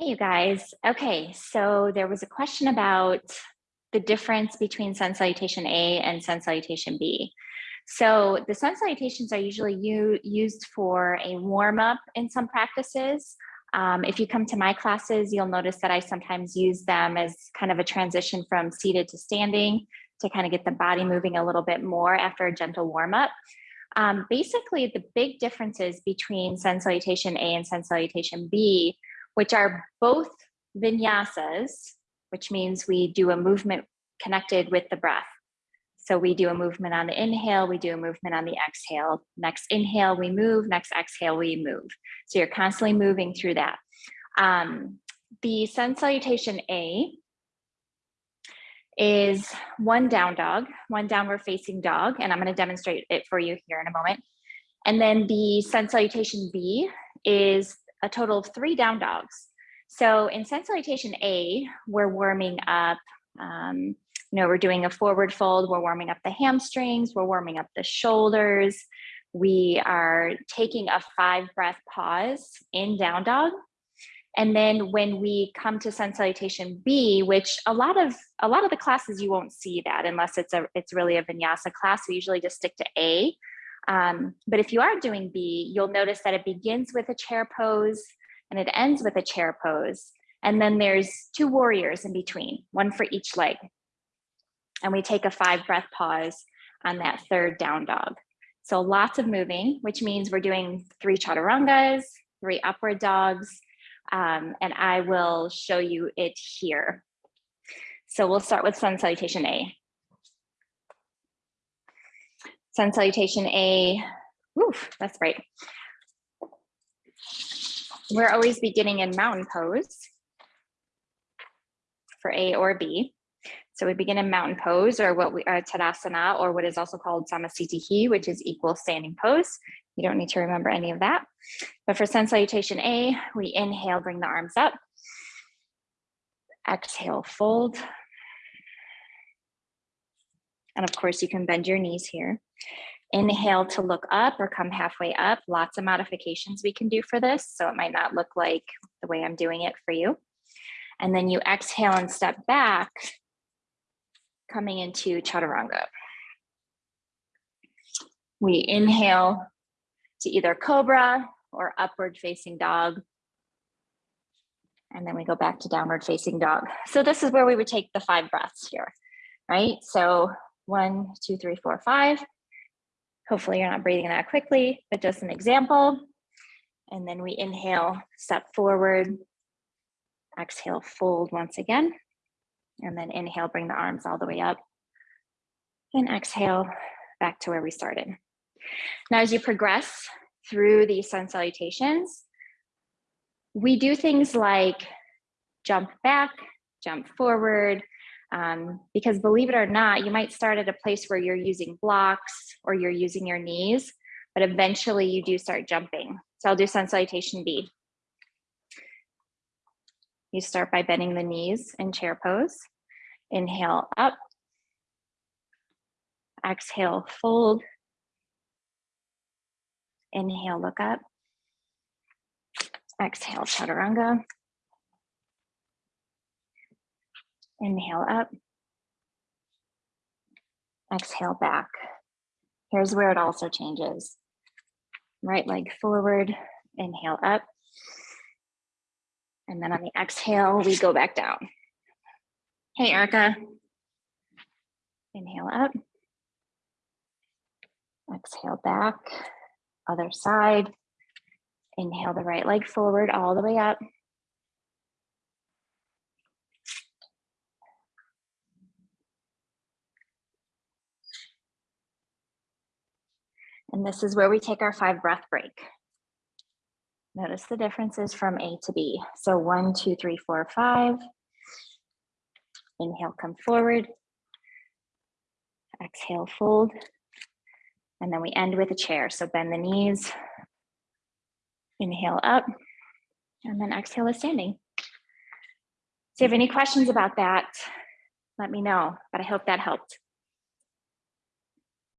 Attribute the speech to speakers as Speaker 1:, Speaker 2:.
Speaker 1: Hey, you guys. Okay, so there was a question about the difference between sun salutation A and sun salutation B. So the sun salutations are usually used for a warm up in some practices. Um, if you come to my classes, you'll notice that I sometimes use them as kind of a transition from seated to standing to kind of get the body moving a little bit more after a gentle warm up. Um, basically, the big differences between sun salutation A and sun salutation B which are both vinyasas, which means we do a movement connected with the breath. So we do a movement on the inhale, we do a movement on the exhale. Next inhale, we move, next exhale, we move. So you're constantly moving through that. Um, the sun salutation A is one down dog, one downward facing dog, and I'm gonna demonstrate it for you here in a moment. And then the sun salutation B is a total of three down dogs. So in sun salutation A, we're warming up, um, you know, we're doing a forward fold, we're warming up the hamstrings, we're warming up the shoulders. We are taking a five breath pause in down dog. And then when we come to sun salutation B, which a lot of a lot of the classes you won't see that unless it's a it's really a vinyasa class. We usually just stick to A. Um, but if you are doing B, you'll notice that it begins with a chair pose and it ends with a chair pose. And then there's two warriors in between, one for each leg. And we take a five breath pause on that third down dog. So lots of moving, which means we're doing three chaturangas, three upward dogs, um, and I will show you it here. So we'll start with sun salutation A. Sun salutation A, oof, that's right. We're always beginning in mountain pose for A or B. So we begin in mountain pose or what we are uh, Tadasana or what is also called Samasthiti, which is equal standing pose. You don't need to remember any of that. But for sun salutation A, we inhale, bring the arms up. Exhale, fold. And of course you can bend your knees here. Inhale to look up or come halfway up. Lots of modifications we can do for this. So it might not look like the way I'm doing it for you. And then you exhale and step back, coming into chaturanga. We inhale to either cobra or upward facing dog. And then we go back to downward facing dog. So this is where we would take the five breaths here, right? So one, two, three, four, five. Hopefully you're not breathing that quickly, but just an example. And then we inhale, step forward, exhale, fold once again. And then inhale, bring the arms all the way up. And exhale, back to where we started. Now, as you progress through these sun salutations, we do things like jump back, jump forward, um, because believe it or not, you might start at a place where you're using blocks or you're using your knees, but eventually you do start jumping. So I'll do sun salutation B. You start by bending the knees in chair pose. Inhale up. Exhale, fold. Inhale, look up. Exhale, chaturanga. Inhale up. Exhale back. Here's where it also changes. Right leg forward, inhale up. And then on the exhale, we go back down. Hey, Erica. Inhale up. Exhale back. Other side. Inhale the right leg forward all the way up. And this is where we take our five breath break. Notice the differences from A to B. So one, two, three, four, five. Inhale, come forward. Exhale, fold. And then we end with a chair. So bend the knees. Inhale up. And then exhale is standing. So if you have any questions about that, let me know. But I hope that helped.